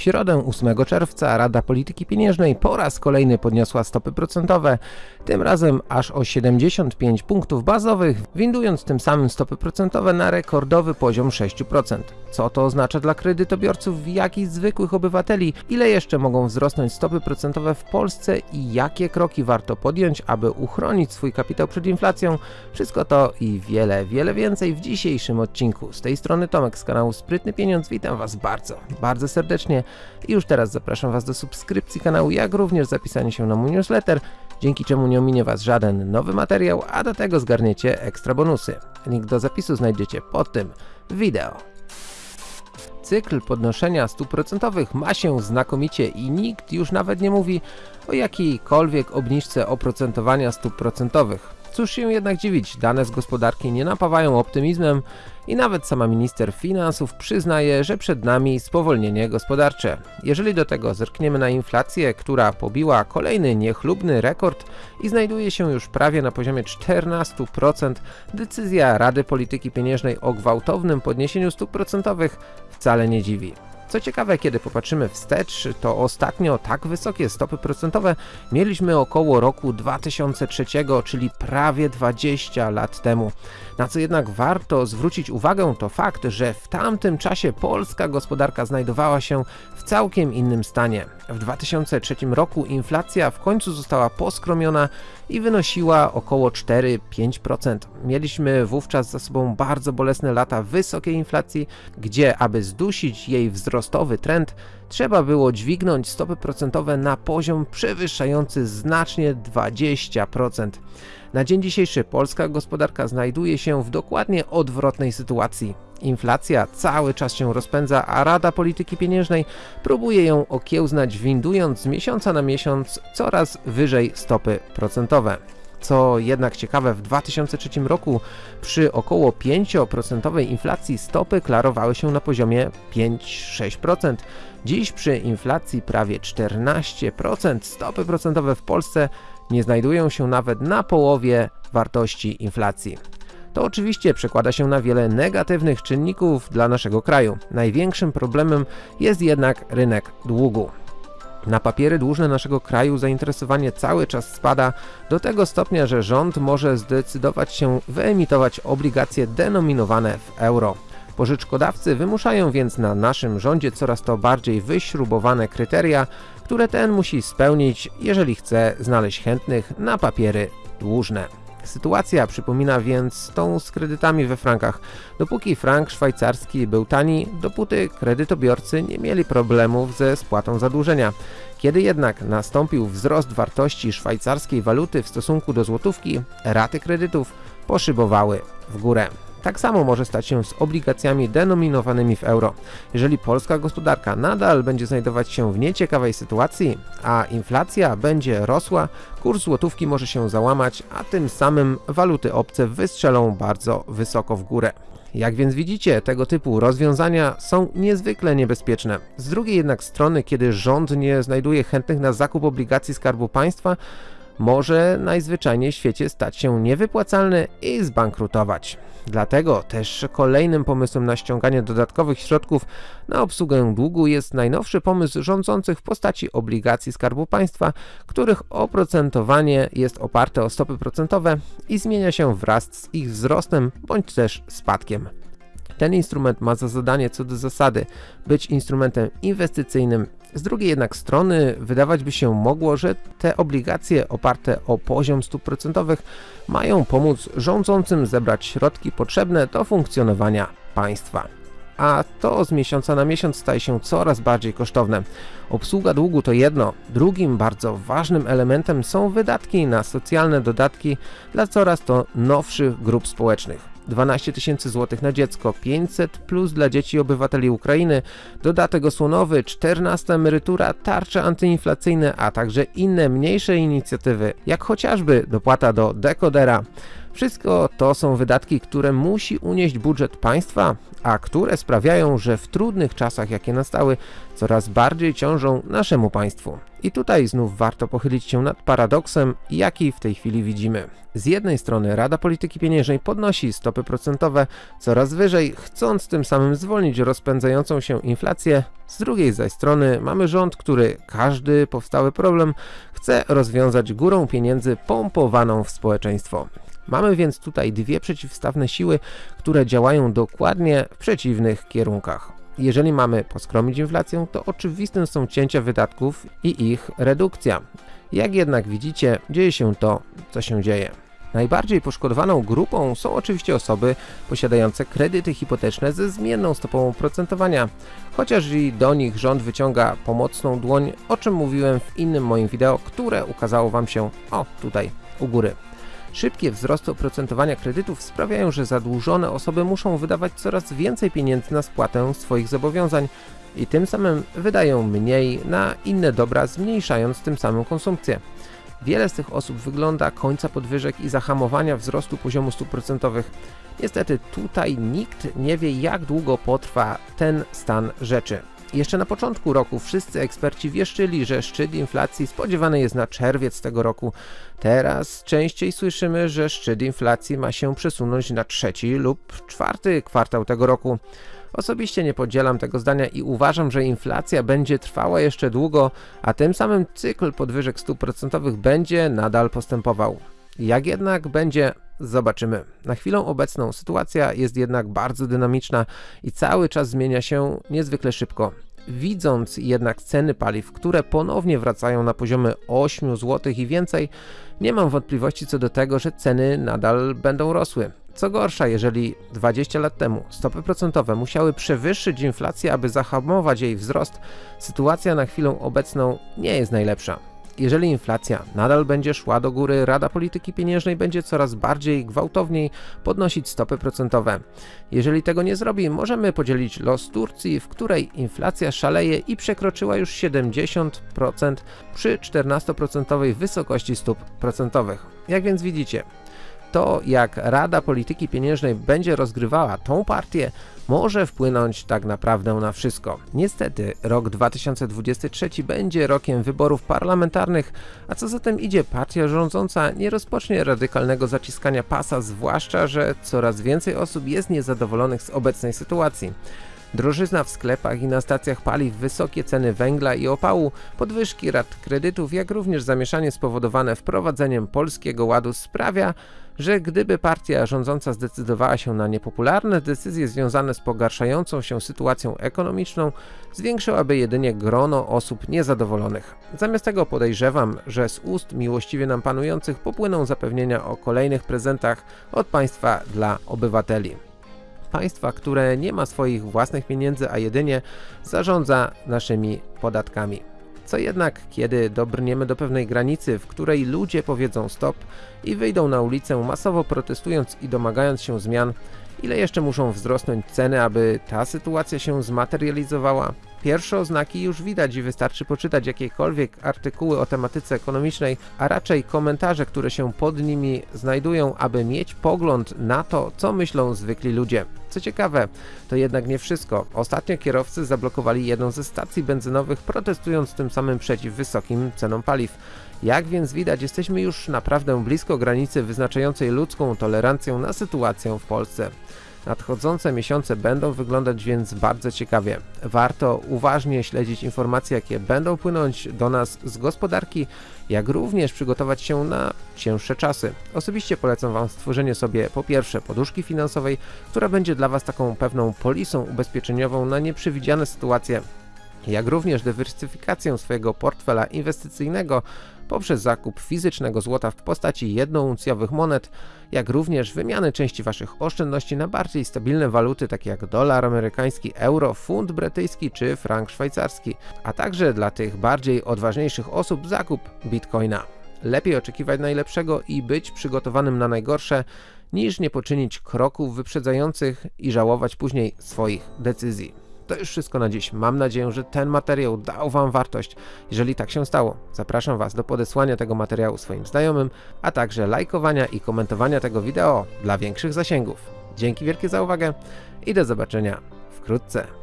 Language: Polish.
W środę 8 czerwca Rada Polityki Pieniężnej po raz kolejny podniosła stopy procentowe, tym razem aż o 75 punktów bazowych, windując tym samym stopy procentowe na rekordowy poziom 6%. Co to oznacza dla kredytobiorców, jak i zwykłych obywateli, ile jeszcze mogą wzrosnąć stopy procentowe w Polsce i jakie kroki warto podjąć, aby uchronić swój kapitał przed inflacją? Wszystko to i wiele, wiele więcej w dzisiejszym odcinku. Z tej strony Tomek z kanału Sprytny Pieniądz, witam Was bardzo, bardzo serdecznie i już teraz zapraszam Was do subskrypcji kanału, jak również zapisania się na mój newsletter, dzięki czemu nie ominie Was żaden nowy materiał, a do tego zgarniecie ekstra bonusy. Link do zapisu znajdziecie pod tym wideo. Cykl podnoszenia stóp procentowych ma się znakomicie i nikt już nawet nie mówi o jakiejkolwiek obniżce oprocentowania stóp procentowych. Cóż się jednak dziwić, dane z gospodarki nie napawają optymizmem i nawet sama minister finansów przyznaje, że przed nami spowolnienie gospodarcze. Jeżeli do tego zerkniemy na inflację, która pobiła kolejny niechlubny rekord i znajduje się już prawie na poziomie 14%, decyzja Rady Polityki Pieniężnej o gwałtownym podniesieniu stóp procentowych wcale nie dziwi. Co ciekawe, kiedy popatrzymy wstecz, to ostatnio tak wysokie stopy procentowe mieliśmy około roku 2003, czyli prawie 20 lat temu. Na co jednak warto zwrócić uwagę to fakt, że w tamtym czasie polska gospodarka znajdowała się w całkiem innym stanie. W 2003 roku inflacja w końcu została poskromiona i wynosiła około 4-5%. Mieliśmy wówczas za sobą bardzo bolesne lata wysokiej inflacji, gdzie aby zdusić jej wzrostowy trend, trzeba było dźwignąć stopy procentowe na poziom przewyższający znacznie 20%. Na dzień dzisiejszy polska gospodarka znajduje się w dokładnie odwrotnej sytuacji. Inflacja cały czas się rozpędza, a Rada Polityki Pieniężnej próbuje ją okiełznać, windując z miesiąca na miesiąc coraz wyżej stopy procentowe. Co jednak ciekawe, w 2003 roku przy około 5% inflacji stopy klarowały się na poziomie 5-6%. Dziś przy inflacji prawie 14% stopy procentowe w Polsce nie znajdują się nawet na połowie wartości inflacji. To oczywiście przekłada się na wiele negatywnych czynników dla naszego kraju. Największym problemem jest jednak rynek długu. Na papiery dłużne naszego kraju zainteresowanie cały czas spada do tego stopnia, że rząd może zdecydować się wyemitować obligacje denominowane w euro. Pożyczkodawcy wymuszają więc na naszym rządzie coraz to bardziej wyśrubowane kryteria, które ten musi spełnić, jeżeli chce znaleźć chętnych na papiery dłużne. Sytuacja przypomina więc tą z kredytami we frankach. Dopóki frank szwajcarski był tani, dopóty kredytobiorcy nie mieli problemów ze spłatą zadłużenia. Kiedy jednak nastąpił wzrost wartości szwajcarskiej waluty w stosunku do złotówki, raty kredytów poszybowały w górę. Tak samo może stać się z obligacjami denominowanymi w euro. Jeżeli polska gospodarka nadal będzie znajdować się w nieciekawej sytuacji, a inflacja będzie rosła, kurs złotówki może się załamać, a tym samym waluty obce wystrzelą bardzo wysoko w górę. Jak więc widzicie, tego typu rozwiązania są niezwykle niebezpieczne. Z drugiej jednak strony, kiedy rząd nie znajduje chętnych na zakup obligacji Skarbu Państwa, może najzwyczajniej w świecie stać się niewypłacalny i zbankrutować. Dlatego też kolejnym pomysłem na ściąganie dodatkowych środków na obsługę długu jest najnowszy pomysł rządzących w postaci obligacji Skarbu Państwa, których oprocentowanie jest oparte o stopy procentowe i zmienia się wraz z ich wzrostem bądź też spadkiem. Ten instrument ma za zadanie co do zasady być instrumentem inwestycyjnym z drugiej jednak strony wydawać by się mogło, że te obligacje oparte o poziom stóp procentowych mają pomóc rządzącym zebrać środki potrzebne do funkcjonowania państwa. A to z miesiąca na miesiąc staje się coraz bardziej kosztowne. Obsługa długu to jedno, drugim bardzo ważnym elementem są wydatki na socjalne dodatki dla coraz to nowszych grup społecznych. 12 tysięcy złotych na dziecko, 500 plus dla dzieci obywateli Ukrainy, dodatek osłonowy, 14 emerytura, tarcze antyinflacyjne, a także inne mniejsze inicjatywy, jak chociażby dopłata do dekodera. Wszystko to są wydatki, które musi unieść budżet państwa, a które sprawiają, że w trudnych czasach, jakie nastały, coraz bardziej ciążą naszemu państwu. I tutaj znów warto pochylić się nad paradoksem, jaki w tej chwili widzimy. Z jednej strony Rada Polityki Pieniężnej podnosi stopy procentowe coraz wyżej, chcąc tym samym zwolnić rozpędzającą się inflację, z drugiej zaś strony mamy rząd, który każdy powstały problem chce rozwiązać górą pieniędzy pompowaną w społeczeństwo. Mamy więc tutaj dwie przeciwstawne siły, które działają dokładnie w przeciwnych kierunkach. Jeżeli mamy poskromić inflację, to oczywistym są cięcia wydatków i ich redukcja. Jak jednak widzicie, dzieje się to, co się dzieje. Najbardziej poszkodowaną grupą są oczywiście osoby posiadające kredyty hipoteczne ze zmienną stopą oprocentowania, chociaż i do nich rząd wyciąga pomocną dłoń, o czym mówiłem w innym moim wideo, które ukazało Wam się o tutaj u góry. Szybkie wzrosty oprocentowania kredytów sprawiają, że zadłużone osoby muszą wydawać coraz więcej pieniędzy na spłatę swoich zobowiązań i tym samym wydają mniej na inne dobra, zmniejszając tym samym konsumpcję. Wiele z tych osób wygląda końca podwyżek i zahamowania wzrostu poziomu stóp procentowych. Niestety tutaj nikt nie wie jak długo potrwa ten stan rzeczy. Jeszcze na początku roku wszyscy eksperci wieszczyli, że szczyt inflacji spodziewany jest na czerwiec tego roku. Teraz częściej słyszymy, że szczyt inflacji ma się przesunąć na trzeci lub czwarty kwartał tego roku. Osobiście nie podzielam tego zdania i uważam, że inflacja będzie trwała jeszcze długo, a tym samym cykl podwyżek stóp procentowych będzie nadal postępował. Jak jednak będzie, zobaczymy. Na chwilę obecną sytuacja jest jednak bardzo dynamiczna i cały czas zmienia się niezwykle szybko. Widząc jednak ceny paliw, które ponownie wracają na poziomy 8 zł i więcej, nie mam wątpliwości co do tego, że ceny nadal będą rosły. Co gorsza, jeżeli 20 lat temu stopy procentowe musiały przewyższyć inflację, aby zahamować jej wzrost, sytuacja na chwilę obecną nie jest najlepsza. Jeżeli inflacja nadal będzie szła do góry, Rada Polityki Pieniężnej będzie coraz bardziej gwałtowniej podnosić stopy procentowe. Jeżeli tego nie zrobi, możemy podzielić los Turcji, w której inflacja szaleje i przekroczyła już 70% przy 14% wysokości stóp procentowych. Jak więc widzicie, to jak Rada Polityki Pieniężnej będzie rozgrywała tą partię, może wpłynąć tak naprawdę na wszystko. Niestety rok 2023 będzie rokiem wyborów parlamentarnych, a co za tym idzie partia rządząca nie rozpocznie radykalnego zaciskania pasa, zwłaszcza, że coraz więcej osób jest niezadowolonych z obecnej sytuacji. Drożyzna w sklepach i na stacjach paliw, wysokie ceny węgla i opału, podwyżki rat kredytów, jak również zamieszanie spowodowane wprowadzeniem Polskiego Ładu sprawia, że gdyby partia rządząca zdecydowała się na niepopularne decyzje związane z pogarszającą się sytuacją ekonomiczną, zwiększyłaby jedynie grono osób niezadowolonych. Zamiast tego podejrzewam, że z ust miłościwie nam panujących popłyną zapewnienia o kolejnych prezentach od państwa dla obywateli państwa, które nie ma swoich własnych pieniędzy, a jedynie zarządza naszymi podatkami. Co jednak, kiedy dobrniemy do pewnej granicy, w której ludzie powiedzą stop i wyjdą na ulicę masowo protestując i domagając się zmian, ile jeszcze muszą wzrosnąć ceny, aby ta sytuacja się zmaterializowała? Pierwsze oznaki już widać i wystarczy poczytać jakiekolwiek artykuły o tematyce ekonomicznej, a raczej komentarze, które się pod nimi znajdują, aby mieć pogląd na to, co myślą zwykli ludzie. Co ciekawe, to jednak nie wszystko. Ostatnio kierowcy zablokowali jedną ze stacji benzynowych, protestując tym samym przeciw wysokim cenom paliw. Jak więc widać, jesteśmy już naprawdę blisko granicy wyznaczającej ludzką tolerancję na sytuację w Polsce. Nadchodzące miesiące będą wyglądać więc bardzo ciekawie. Warto uważnie śledzić informacje, jakie będą płynąć do nas z gospodarki, jak również przygotować się na cięższe czasy. Osobiście polecam Wam stworzenie sobie po pierwsze poduszki finansowej, która będzie dla Was taką pewną polisą ubezpieczeniową na nieprzewidziane sytuacje, jak również dywersyfikację swojego portfela inwestycyjnego poprzez zakup fizycznego złota w postaci jednouncjowych monet, jak również wymiany części Waszych oszczędności na bardziej stabilne waluty takie jak dolar amerykański, euro, funt brytyjski czy frank szwajcarski, a także dla tych bardziej odważniejszych osób zakup bitcoina. Lepiej oczekiwać najlepszego i być przygotowanym na najgorsze, niż nie poczynić kroków wyprzedzających i żałować później swoich decyzji. To już wszystko na dziś. Mam nadzieję, że ten materiał dał Wam wartość. Jeżeli tak się stało, zapraszam Was do podesłania tego materiału swoim znajomym, a także lajkowania i komentowania tego wideo dla większych zasięgów. Dzięki wielkie za uwagę i do zobaczenia wkrótce.